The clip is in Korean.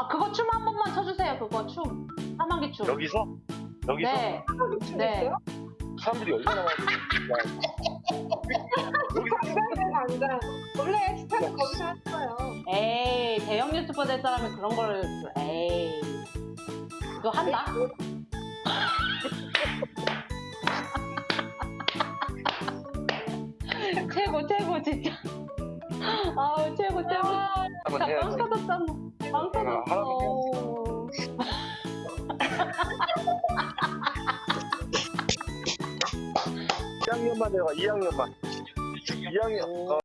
아 그거 춤 한 번만 쳐주세요. 그거 춤. 사망기 춤. 여기서? 여기서? 네. 춤 네. 사람들이 얼마나 많이 여기서 당장. 원래 스타는 거기서 했어요. 에이 대형 유튜버 될 사람이 그런 걸 에이 그거 한다. 최고 최고 진짜. 아우 최고 최고. 한번 나 해야지. 빵 터졌잖아. 1학년만 내가 2학년만. 2학년. 어.